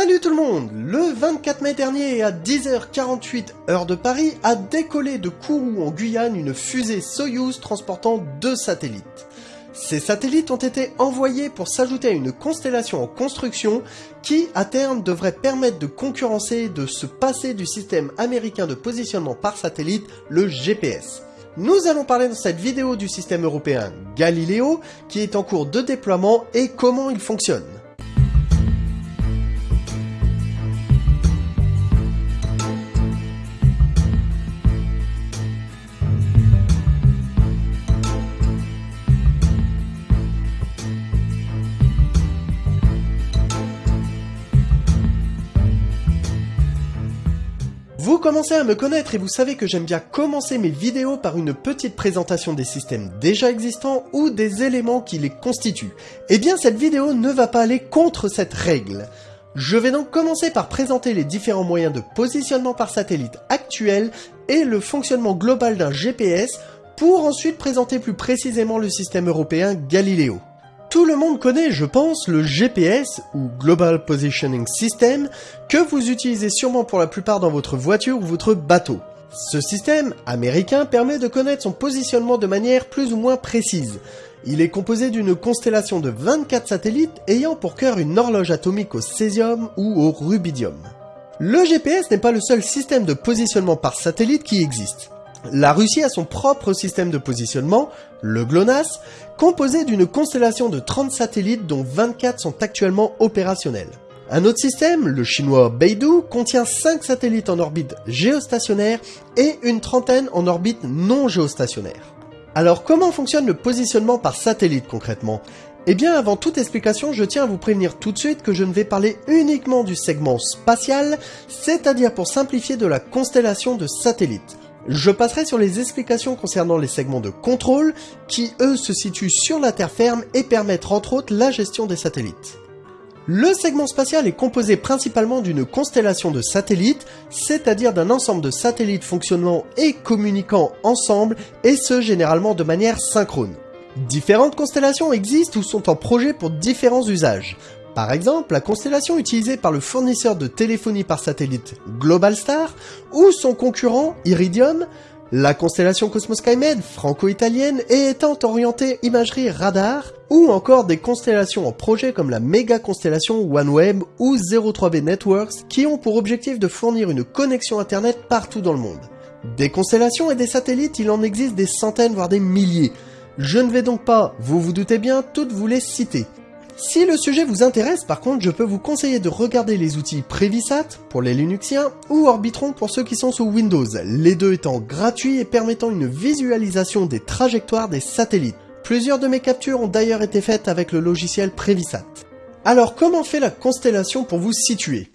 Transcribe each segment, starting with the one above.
Salut tout le monde Le 24 mai dernier à 10h48 heure de Paris a décollé de Kourou en Guyane une fusée Soyuz transportant deux satellites. Ces satellites ont été envoyés pour s'ajouter à une constellation en construction qui, à terme, devrait permettre de concurrencer de se passer du système américain de positionnement par satellite, le GPS. Nous allons parler dans cette vidéo du système européen Galileo qui est en cours de déploiement et comment il fonctionne. Commencez à me connaître et vous savez que j'aime bien commencer mes vidéos par une petite présentation des systèmes déjà existants ou des éléments qui les constituent. Eh bien cette vidéo ne va pas aller contre cette règle. Je vais donc commencer par présenter les différents moyens de positionnement par satellite actuels et le fonctionnement global d'un GPS pour ensuite présenter plus précisément le système européen Galileo. Tout le monde connaît, je pense, le GPS ou Global Positioning System que vous utilisez sûrement pour la plupart dans votre voiture ou votre bateau. Ce système américain permet de connaître son positionnement de manière plus ou moins précise. Il est composé d'une constellation de 24 satellites ayant pour cœur une horloge atomique au césium ou au rubidium. Le GPS n'est pas le seul système de positionnement par satellite qui existe. La Russie a son propre système de positionnement, le GLONASS, composé d'une constellation de 30 satellites dont 24 sont actuellement opérationnels. Un autre système, le chinois Beidou, contient 5 satellites en orbite géostationnaire et une trentaine en orbite non géostationnaire. Alors comment fonctionne le positionnement par satellite concrètement? Eh bien avant toute explication, je tiens à vous prévenir tout de suite que je ne vais parler uniquement du segment spatial, c'est-à-dire pour simplifier de la constellation de satellites. Je passerai sur les explications concernant les segments de contrôle, qui eux se situent sur la terre ferme et permettent entre autres la gestion des satellites. Le segment spatial est composé principalement d'une constellation de satellites, c'est-à-dire d'un ensemble de satellites fonctionnant et communiquant ensemble, et ce généralement de manière synchrone. Différentes constellations existent ou sont en projet pour différents usages. Par exemple, la constellation utilisée par le fournisseur de téléphonie par satellite Globalstar ou son concurrent Iridium, la constellation Cosmos Skymed franco-italienne et étant orientée imagerie radar, ou encore des constellations en projet comme la méga constellation OneWeb ou 03B Networks qui ont pour objectif de fournir une connexion internet partout dans le monde. Des constellations et des satellites, il en existe des centaines voire des milliers. Je ne vais donc pas, vous vous doutez bien, toutes vous les citer. Si le sujet vous intéresse, par contre, je peux vous conseiller de regarder les outils Previsat pour les Linuxiens ou Orbitron pour ceux qui sont sous Windows, les deux étant gratuits et permettant une visualisation des trajectoires des satellites. Plusieurs de mes captures ont d'ailleurs été faites avec le logiciel Previsat. Alors comment fait la constellation pour vous situer?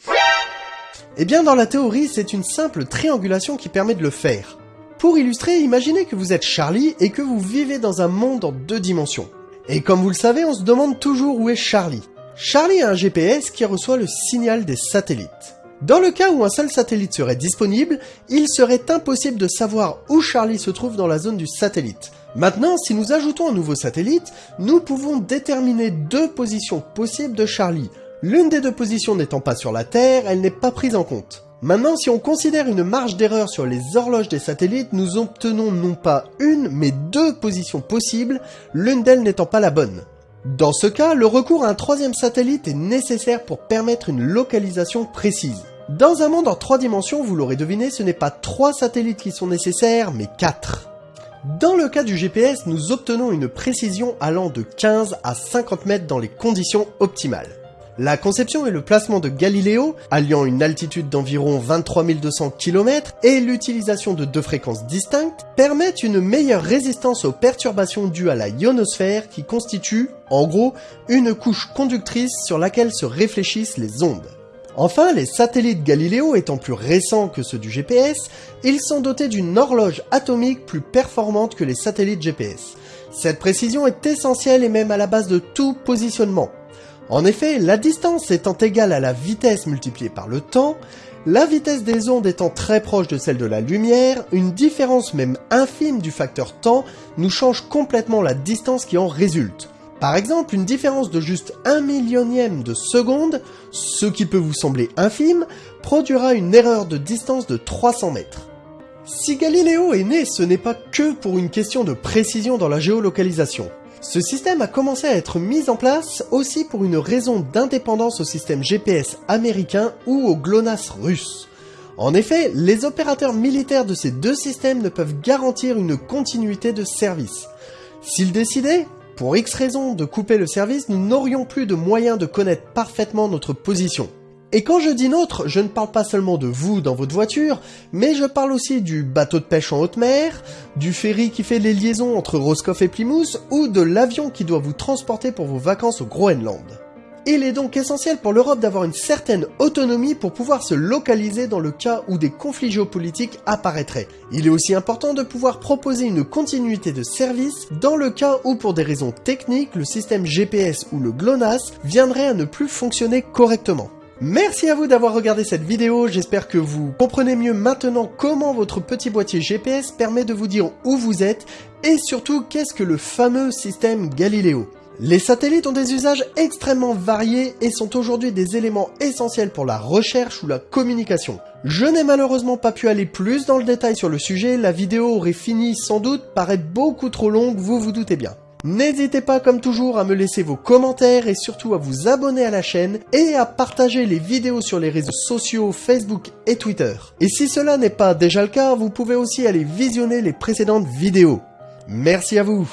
Eh bien dans la théorie, c'est une simple triangulation qui permet de le faire. Pour illustrer, imaginez que vous êtes Charlie et que vous vivez dans un monde en deux dimensions. Et comme vous le savez, on se demande toujours où est Charlie. Charlie a un GPS qui reçoit le signal des satellites. Dans le cas où un seul satellite serait disponible, il serait impossible de savoir où Charlie se trouve dans la zone du satellite. Maintenant, si nous ajoutons un nouveau satellite, nous pouvons déterminer deux positions possibles de Charlie. L'une des deux positions n'étant pas sur la Terre, elle n'est pas prise en compte. Maintenant, si on considère une marge d'erreur sur les horloges des satellites, nous obtenons non pas une, mais deux positions possibles, l'une d'elles n'étant pas la bonne. Dans ce cas, le recours à un troisième satellite est nécessaire pour permettre une localisation précise. Dans un monde en trois dimensions, vous l'aurez deviné, ce n'est pas trois satellites qui sont nécessaires, mais quatre. Dans le cas du GPS, nous obtenons une précision allant de 15 à 50 mètres dans les conditions optimales. La conception et le placement de Galileo, alliant une altitude d'environ 23 200 km et l'utilisation de deux fréquences distinctes, permettent une meilleure résistance aux perturbations dues à la ionosphère qui constitue, en gros, une couche conductrice sur laquelle se réfléchissent les ondes. Enfin, les satellites Galileo étant plus récents que ceux du GPS, ils sont dotés d'une horloge atomique plus performante que les satellites GPS. Cette précision est essentielle et même à la base de tout positionnement. En effet, la distance étant égale à la vitesse multipliée par le temps, la vitesse des ondes étant très proche de celle de la lumière, une différence même infime du facteur temps nous change complètement la distance qui en résulte. Par exemple, une différence de juste un millionième de seconde, ce qui peut vous sembler infime, produira une erreur de distance de 300 mètres. Si Galiléo est né, ce n'est pas que pour une question de précision dans la géolocalisation. Ce système a commencé à être mis en place aussi pour une raison d'indépendance au système GPS américain ou au GLONASS russe. En effet, les opérateurs militaires de ces deux systèmes ne peuvent garantir une continuité de service. S'ils décidaient, pour X raisons, de couper le service, nous n'aurions plus de moyens de connaître parfaitement notre position. Et quand je dis nôtre, je ne parle pas seulement de vous dans votre voiture, mais je parle aussi du bateau de pêche en haute mer, du ferry qui fait les liaisons entre Roscoff et Plymouth, ou de l'avion qui doit vous transporter pour vos vacances au Groenland. Il est donc essentiel pour l'Europe d'avoir une certaine autonomie pour pouvoir se localiser dans le cas où des conflits géopolitiques apparaîtraient. Il est aussi important de pouvoir proposer une continuité de service dans le cas où pour des raisons techniques, le système GPS ou le GLONASS viendrait à ne plus fonctionner correctement. Merci à vous d'avoir regardé cette vidéo, j'espère que vous comprenez mieux maintenant comment votre petit boîtier GPS permet de vous dire où vous êtes et surtout qu'est-ce que le fameux système Galileo. Les satellites ont des usages extrêmement variés et sont aujourd'hui des éléments essentiels pour la recherche ou la communication. Je n'ai malheureusement pas pu aller plus dans le détail sur le sujet, la vidéo aurait fini sans doute par être beaucoup trop longue, vous vous doutez bien. N'hésitez pas comme toujours à me laisser vos commentaires et surtout à vous abonner à la chaîne et à partager les vidéos sur les réseaux sociaux Facebook et Twitter. Et si cela n'est pas déjà le cas, vous pouvez aussi aller visionner les précédentes vidéos. Merci à vous